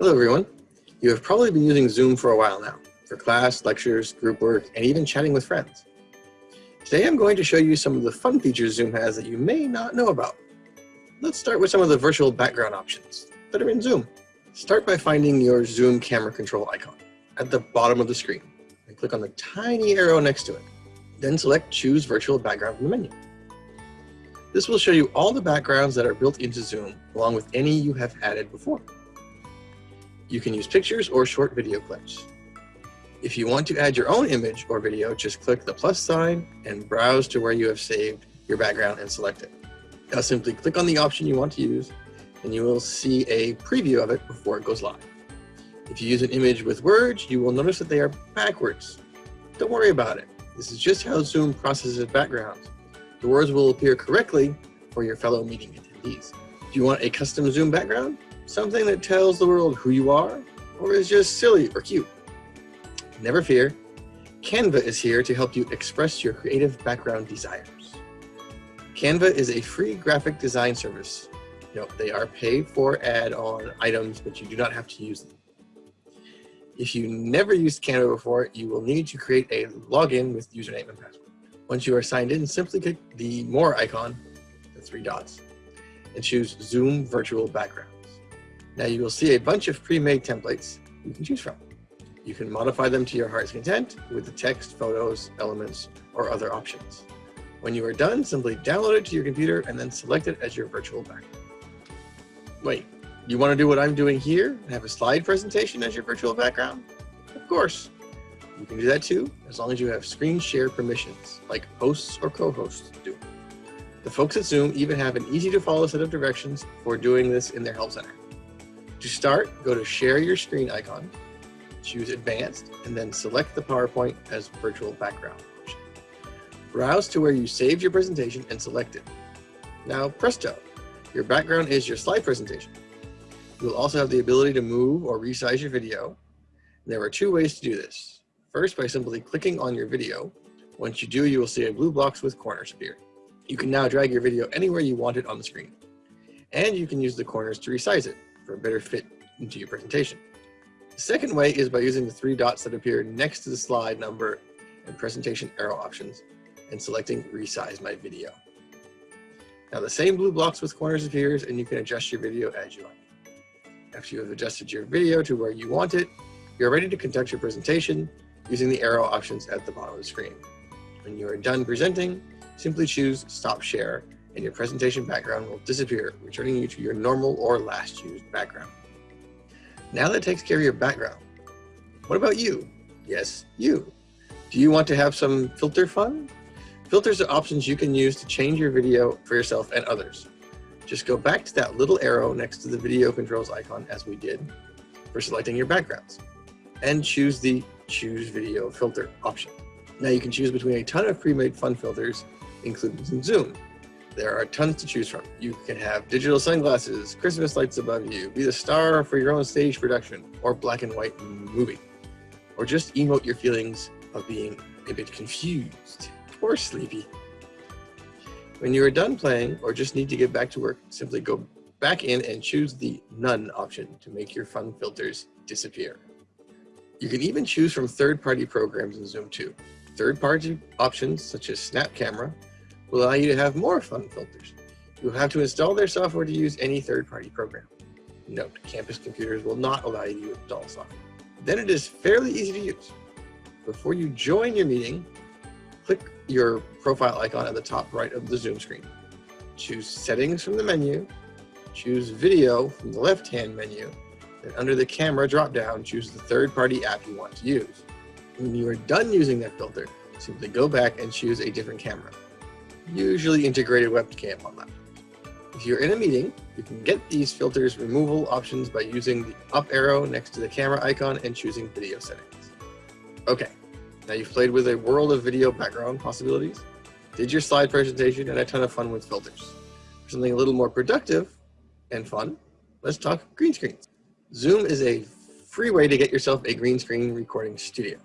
Hello everyone. You have probably been using Zoom for a while now, for class, lectures, group work, and even chatting with friends. Today I'm going to show you some of the fun features Zoom has that you may not know about. Let's start with some of the virtual background options that are in Zoom. Start by finding your Zoom camera control icon at the bottom of the screen and click on the tiny arrow next to it. Then select Choose Virtual Background from the menu. This will show you all the backgrounds that are built into Zoom, along with any you have added before. You can use pictures or short video clips. If you want to add your own image or video, just click the plus sign and browse to where you have saved your background and select it. Now simply click on the option you want to use and you will see a preview of it before it goes live. If you use an image with words, you will notice that they are backwards. Don't worry about it. This is just how Zoom processes backgrounds. The words will appear correctly for your fellow meeting attendees. Do you want a custom Zoom background? Something that tells the world who you are or is just silly or cute? Never fear, Canva is here to help you express your creative background desires. Canva is a free graphic design service. Note, they are paid for add-on items, but you do not have to use them. If you never used Canva before, you will need to create a login with username and password. Once you are signed in, simply click the More icon, the three dots, and choose Zoom Virtual Backgrounds. Now you will see a bunch of pre-made templates you can choose from. You can modify them to your heart's content with the text, photos, elements, or other options. When you are done, simply download it to your computer and then select it as your virtual background. Wait, you want to do what I'm doing here and have a slide presentation as your virtual background? Of course. You can do that too, as long as you have screen share permissions, like hosts or co-hosts do. The folks at Zoom even have an easy to follow set of directions for doing this in their help center. To start, go to share your screen icon choose advanced, and then select the PowerPoint as virtual background. Browse to where you saved your presentation and select it. Now presto, your background is your slide presentation. You'll also have the ability to move or resize your video. There are two ways to do this. First, by simply clicking on your video. Once you do, you will see a blue box with corners appear. You can now drag your video anywhere you want it on the screen. And you can use the corners to resize it for a better fit into your presentation. The second way is by using the three dots that appear next to the slide number and presentation arrow options and selecting resize my video. Now the same blue blocks with corners appears and you can adjust your video as you like. After you have adjusted your video to where you want it, you're ready to conduct your presentation using the arrow options at the bottom of the screen. When you are done presenting, simply choose stop share and your presentation background will disappear, returning you to your normal or last used background. Now that takes care of your background. What about you? Yes, you. Do you want to have some filter fun? Filters are options you can use to change your video for yourself and others. Just go back to that little arrow next to the video controls icon as we did for selecting your backgrounds and choose the choose video filter option. Now you can choose between a ton of pre-made fun filters included in Zoom. There are tons to choose from. You can have digital sunglasses, Christmas lights above you, be the star for your own stage production, or black and white movie. Or just emote your feelings of being a bit confused or sleepy. When you are done playing or just need to get back to work, simply go back in and choose the None option to make your fun filters disappear. You can even choose from third-party programs in Zoom too. Third-party options such as Snap Camera will allow you to have more fun filters. You'll have to install their software to use any third-party program. Note, campus computers will not allow you to install software. Then it is fairly easy to use. Before you join your meeting, click your profile icon at the top right of the Zoom screen. Choose Settings from the menu, choose Video from the left-hand menu, and under the camera drop-down, choose the third-party app you want to use. When you are done using that filter, simply go back and choose a different camera usually integrated webcam on laptops. If you're in a meeting, you can get these filters removal options by using the up arrow next to the camera icon and choosing video settings. Okay, now you've played with a world of video background possibilities, did your slide presentation, and a ton of fun with filters. For something a little more productive and fun, let's talk green screens. Zoom is a free way to get yourself a green screen recording studio.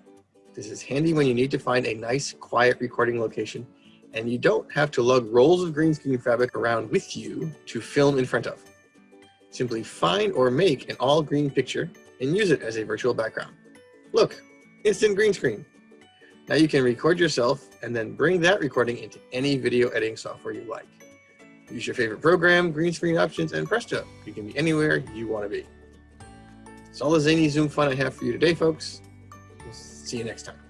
This is handy when you need to find a nice, quiet recording location and you don't have to lug rolls of green screen fabric around with you to film in front of. Simply find or make an all green picture and use it as a virtual background. Look, instant green screen. Now you can record yourself and then bring that recording into any video editing software you like. Use your favorite program, green screen options, and presto, you can be anywhere you want to be. That's all the zany Zoom fun I have for you today, folks. We'll see you next time.